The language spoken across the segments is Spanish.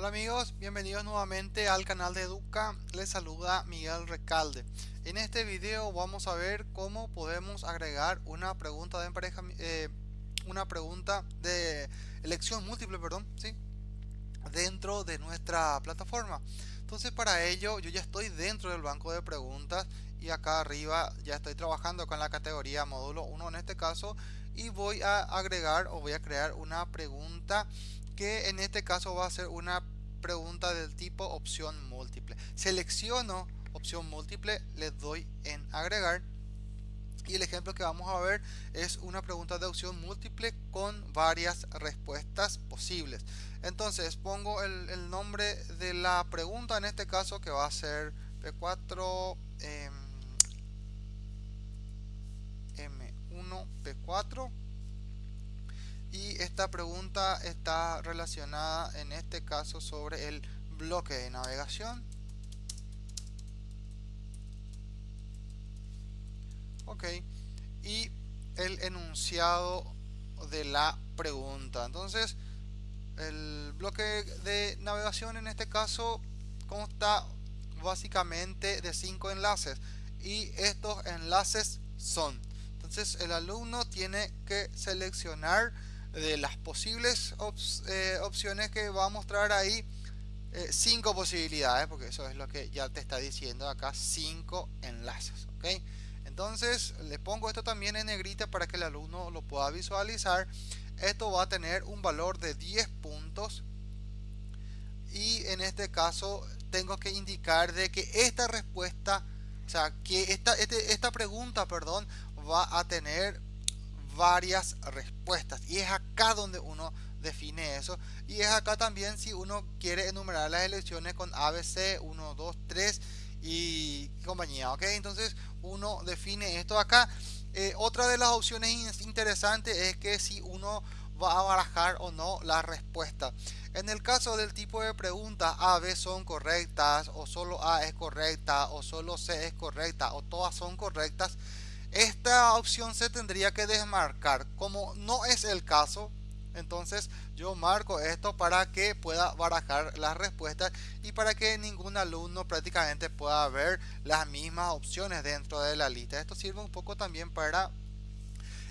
Hola amigos, bienvenidos nuevamente al canal de Educa, les saluda Miguel Recalde. En este video vamos a ver cómo podemos agregar una pregunta de empareja, eh, una pregunta de elección múltiple, perdón, ¿sí? dentro de nuestra plataforma. Entonces para ello yo ya estoy dentro del banco de preguntas y acá arriba ya estoy trabajando con la categoría módulo 1 en este caso y voy a agregar o voy a crear una pregunta que en este caso va a ser una pregunta del tipo opción múltiple. Selecciono opción múltiple, le doy en agregar y el ejemplo que vamos a ver es una pregunta de opción múltiple con varias respuestas posibles. Entonces pongo el, nombre de la pregunta en este caso que va a ser P4 M1 P4 y esta pregunta está relacionada en este caso sobre el bloque de navegación. Ok y el enunciado de la pregunta. Entonces el bloque de navegación en este caso consta básicamente de cinco enlaces y estos enlaces son entonces el alumno tiene que seleccionar de las posibles eh, opciones que va a mostrar ahí eh, cinco posibilidades porque eso es lo que ya te está diciendo acá cinco enlaces ok entonces le pongo esto también en negrita para que el alumno lo pueda visualizar. Esto va a tener un valor de 10 puntos. Y en este caso tengo que indicar de que esta respuesta o sea que esta, este, esta pregunta perdón va a tener varias respuestas. Y es acá donde uno define eso. Y es acá también si uno quiere enumerar las elecciones con ABC 1 2 3 y compañía ok entonces uno define esto acá. Eh, otra de las opciones interesantes es que si uno va a barajar o no la respuesta. En el caso del tipo de preguntas A, B son correctas o solo A es correcta o solo C es correcta o todas son correctas esta opción se tendría que desmarcar. Como no es el caso entonces yo marco esto para que pueda barajar las respuestas y para que ningún alumno prácticamente pueda ver las mismas opciones dentro de la lista. Esto sirve un poco también para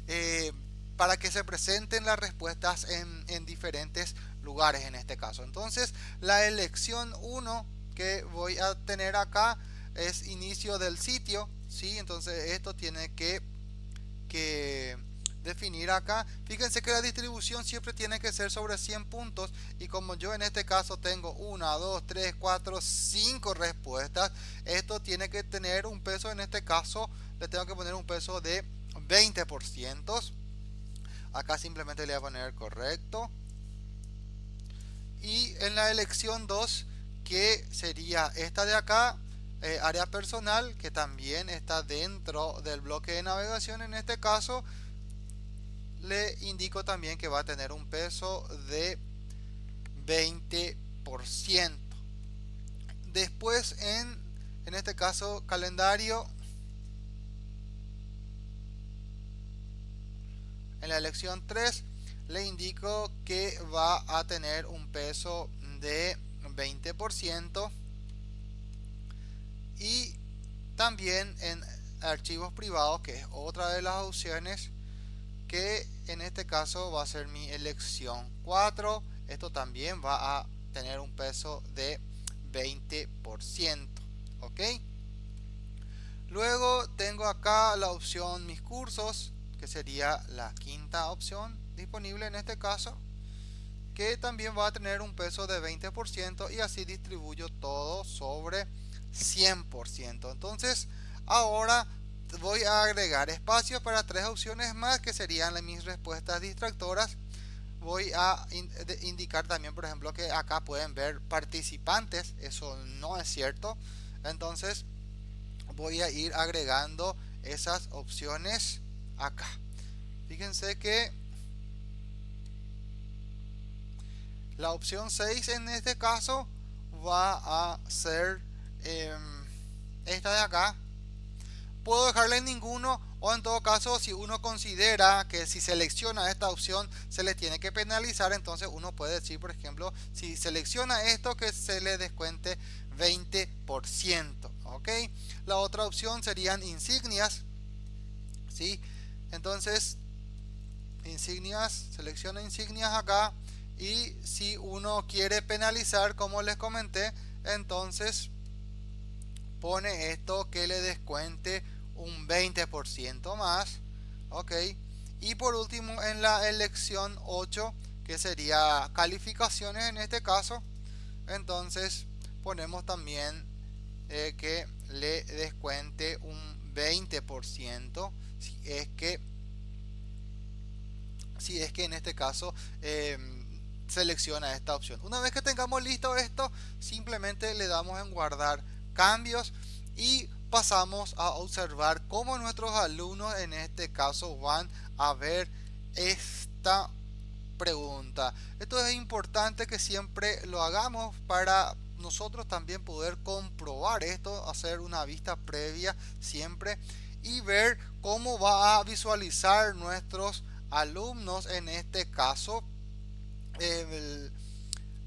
eh, para que se presenten las respuestas en, en diferentes lugares en este caso. Entonces la elección 1 que voy a tener acá es inicio del sitio ¿sí? Entonces esto tiene que, que definir acá. Fíjense que la distribución siempre tiene que ser sobre 100 puntos y como yo en este caso tengo 1, 2, 3, 4, 5 respuestas, esto tiene que tener un peso, en este caso le tengo que poner un peso de 20%. Acá simplemente le voy a poner correcto. Y en la elección 2, que sería esta de acá, eh, área personal que también está dentro del bloque de navegación. En este caso le indico también que va a tener un peso de 20% después en en este caso calendario en la elección 3 le indico que va a tener un peso de 20% y también en archivos privados que es otra de las opciones que en este caso va a ser mi elección 4 esto también va a tener un peso de 20% ok luego tengo acá la opción mis cursos que sería la quinta opción disponible en este caso que también va a tener un peso de 20% y así distribuyo todo sobre 100%. Entonces, ahora voy a agregar espacio para tres opciones más que serían mis respuestas distractoras. Voy a indicar también, por ejemplo, que acá pueden ver participantes. Eso no es cierto. Entonces, voy a ir agregando esas opciones acá. Fíjense que la opción 6 en este caso va a ser Em, esta de acá puedo dejarle ninguno o en todo caso si uno considera que si selecciona esta opción se le tiene que penalizar entonces uno puede decir por ejemplo si selecciona esto que se le descuente 20% ok la otra opción serían insignias ¿sí? entonces insignias selecciona insignias acá y si uno quiere penalizar como les comenté entonces pone esto que le descuente un 20% más ok. Y por último en la elección 8 que sería calificaciones en este caso entonces ponemos también eh, que le descuente un 20% si es que si es que en este caso em, selecciona esta opción. Una vez que tengamos listo esto simplemente le damos en guardar cambios y pasamos a observar cómo nuestros alumnos en este caso van a ver esta pregunta. Esto es importante que siempre lo hagamos para nosotros también poder comprobar esto hacer una vista previa siempre y ver cómo va a visualizar nuestros alumnos en este caso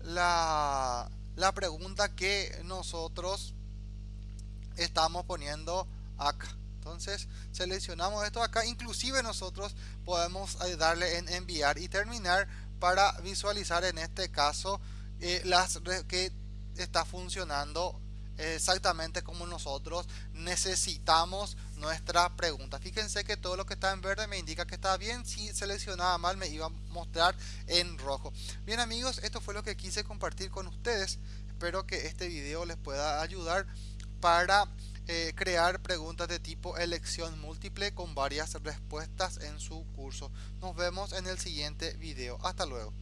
la, la pregunta que nosotros estamos poniendo acá. Entonces seleccionamos esto acá. Inclusive nosotros podemos eh, darle en enviar y terminar para visualizar en este caso eh, las que está funcionando exactamente como nosotros necesitamos nuestra pregunta. Fíjense que todo lo que está en verde me indica que está bien. Si seleccionaba mal me iba a mostrar en rojo. Bien amigos esto fue lo que quise compartir con ustedes. Espero que este video les pueda ayudar para eh, crear preguntas de tipo elección múltiple con varias respuestas en su curso. Nos vemos en el siguiente video. Hasta luego